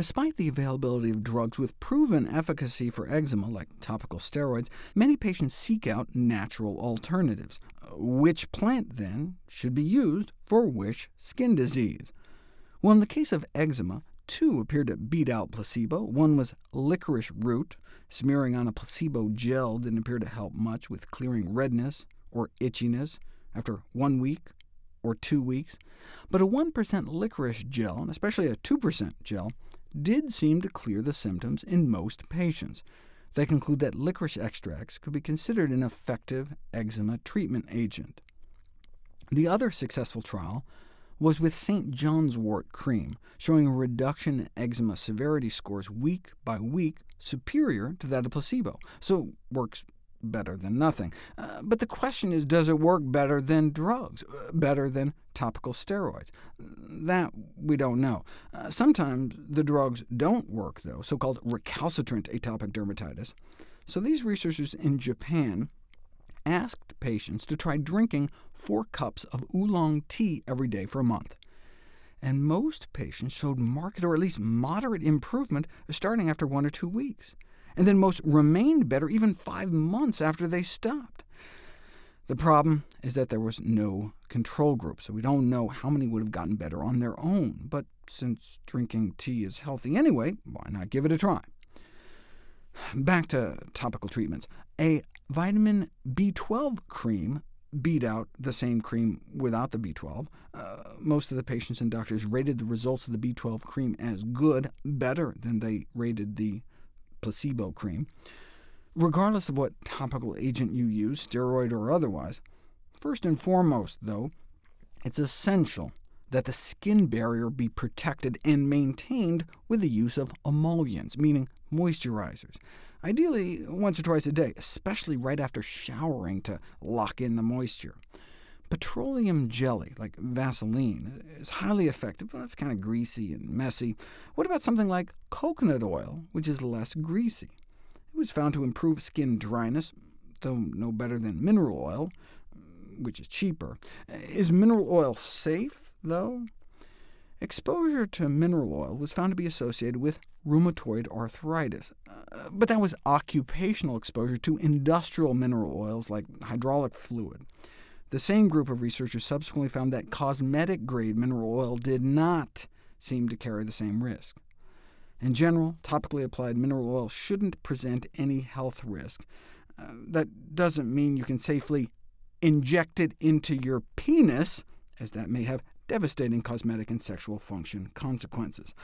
Despite the availability of drugs with proven efficacy for eczema, like topical steroids, many patients seek out natural alternatives. Which plant, then, should be used for which skin disease? Well, in the case of eczema, two appeared to beat out placebo. One was licorice root. Smearing on a placebo gel didn't appear to help much with clearing redness or itchiness after one week or two weeks. But a 1% licorice gel, and especially a 2% gel, did seem to clear the symptoms in most patients. They conclude that licorice extracts could be considered an effective eczema treatment agent. The other successful trial was with St. John's wort cream, showing a reduction in eczema severity scores week by week superior to that of placebo, so works better than nothing. Uh, but the question is, does it work better than drugs, uh, better than topical steroids? That we don't know. Uh, sometimes the drugs don't work, though, so-called recalcitrant atopic dermatitis. So these researchers in Japan asked patients to try drinking four cups of oolong tea every day for a month. And most patients showed marked or at least moderate improvement starting after one or two weeks and then most remained better even five months after they stopped. The problem is that there was no control group, so we don't know how many would have gotten better on their own. But since drinking tea is healthy anyway, why not give it a try? Back to topical treatments. A vitamin B12 cream beat out the same cream without the B12. Uh, most of the patients and doctors rated the results of the B12 cream as good, better than they rated the placebo cream. Regardless of what topical agent you use, steroid or otherwise, first and foremost, though, it's essential that the skin barrier be protected and maintained with the use of emollients, meaning moisturizers. Ideally once or twice a day, especially right after showering to lock in the moisture. Petroleum jelly, like Vaseline, is highly effective, but it's kind of greasy and messy. What about something like coconut oil, which is less greasy? It was found to improve skin dryness, though no better than mineral oil, which is cheaper. Is mineral oil safe, though? Exposure to mineral oil was found to be associated with rheumatoid arthritis, uh, but that was occupational exposure to industrial mineral oils like hydraulic fluid. The same group of researchers subsequently found that cosmetic-grade mineral oil did not seem to carry the same risk. In general, topically applied mineral oil shouldn't present any health risk. Uh, that doesn't mean you can safely inject it into your penis, as that may have devastating cosmetic and sexual function consequences.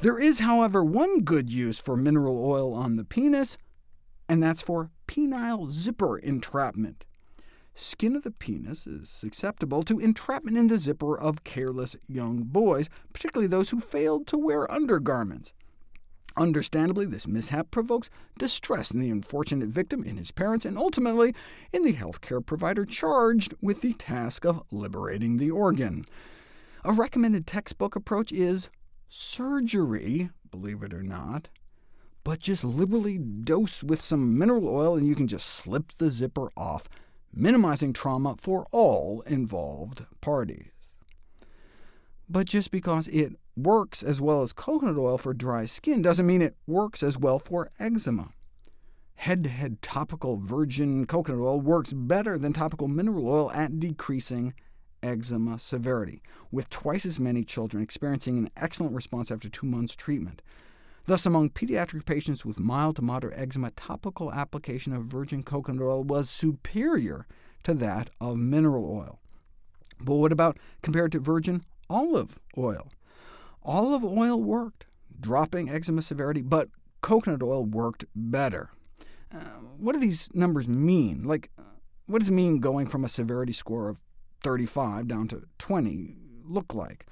There is, however, one good use for mineral oil on the penis, and that's for penile zipper entrapment skin of the penis is susceptible to entrapment in the zipper of careless young boys, particularly those who failed to wear undergarments. Understandably, this mishap provokes distress in the unfortunate victim, in his parents, and ultimately in the healthcare provider charged with the task of liberating the organ. A recommended textbook approach is surgery, believe it or not, but just liberally dose with some mineral oil and you can just slip the zipper off minimizing trauma for all involved parties. But just because it works as well as coconut oil for dry skin doesn't mean it works as well for eczema. Head-to-head -head topical virgin coconut oil works better than topical mineral oil at decreasing eczema severity, with twice as many children experiencing an excellent response after two months treatment. Thus, among pediatric patients with mild to moderate eczema, topical application of virgin coconut oil was superior to that of mineral oil. But what about compared to virgin olive oil? Olive oil worked, dropping eczema severity, but coconut oil worked better. Uh, what do these numbers mean? Like, what does it mean going from a severity score of 35 down to 20 look like?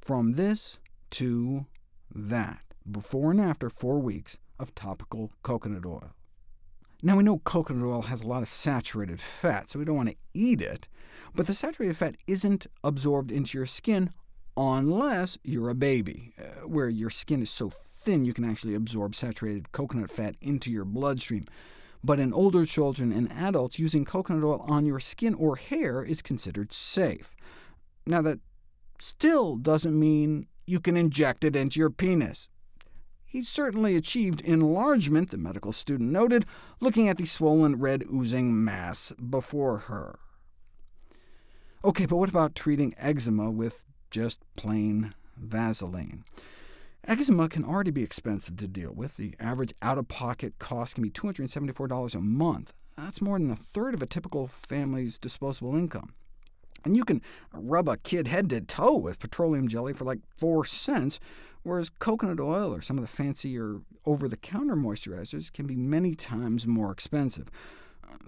From this to that before and after four weeks of topical coconut oil. Now, we know coconut oil has a lot of saturated fat, so we don't want to eat it, but the saturated fat isn't absorbed into your skin unless you're a baby, uh, where your skin is so thin you can actually absorb saturated coconut fat into your bloodstream. But in older children and adults, using coconut oil on your skin or hair is considered safe. Now, that still doesn't mean you can inject it into your penis. He certainly achieved enlargement, the medical student noted, looking at the swollen red oozing mass before her. OK, but what about treating eczema with just plain Vaseline? Eczema can already be expensive to deal with. The average out-of-pocket cost can be $274 a month. That's more than a third of a typical family's disposable income. And you can rub a kid head to toe with petroleum jelly for like 4 cents, whereas coconut oil or some of the fancier over-the-counter moisturizers can be many times more expensive,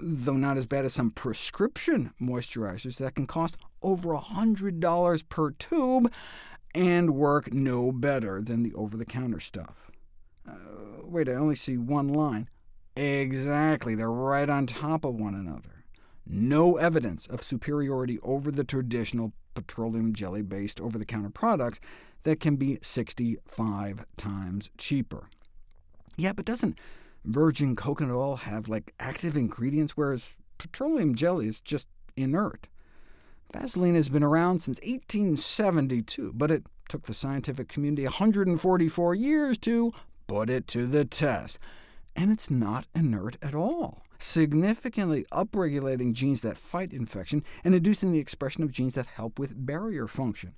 though not as bad as some prescription moisturizers that can cost over $100 per tube, and work no better than the over-the-counter stuff. Uh, wait, I only see one line. Exactly, they're right on top of one another. No evidence of superiority over the traditional petroleum jelly-based over-the-counter products that can be 65 times cheaper. Yeah, but doesn't virgin coconut oil have like active ingredients, whereas petroleum jelly is just inert? Vaseline has been around since 1872, but it took the scientific community 144 years to put it to the test. And it's not inert at all, significantly upregulating genes that fight infection and inducing the expression of genes that help with barrier function,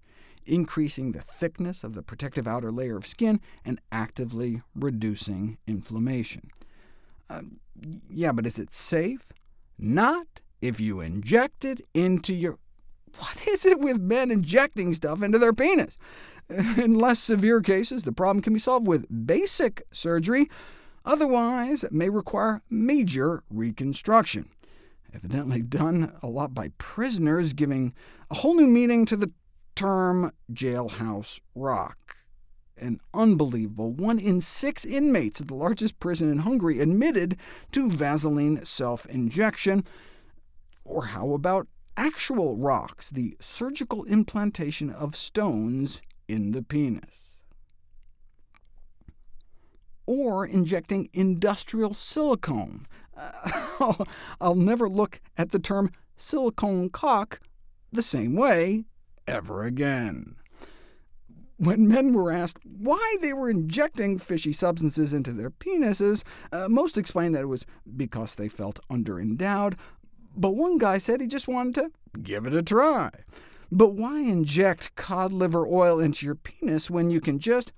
increasing the thickness of the protective outer layer of skin and actively reducing inflammation. Uh, yeah, but is it safe? Not if you inject it into your what is it with men injecting stuff into their penis? In less severe cases, the problem can be solved with basic surgery. Otherwise, it may require major reconstruction. Evidently done a lot by prisoners, giving a whole new meaning to the term jailhouse rock. An unbelievable one in six inmates at the largest prison in Hungary admitted to Vaseline self-injection. Or how about actual rocks, the surgical implantation of stones in the penis. Or injecting industrial silicone. I'll never look at the term silicone cock the same way ever again. When men were asked why they were injecting fishy substances into their penises, uh, most explained that it was because they felt underendowed, but one guy said he just wanted to give it a try. But why inject cod liver oil into your penis when you can just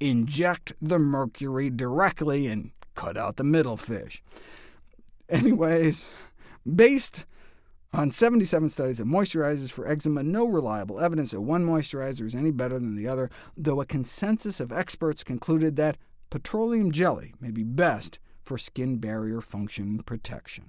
inject the mercury directly and cut out the middle fish? Anyways, based on 77 studies of moisturizers for eczema, no reliable evidence that one moisturizer is any better than the other, though a consensus of experts concluded that petroleum jelly may be best for skin barrier function protection.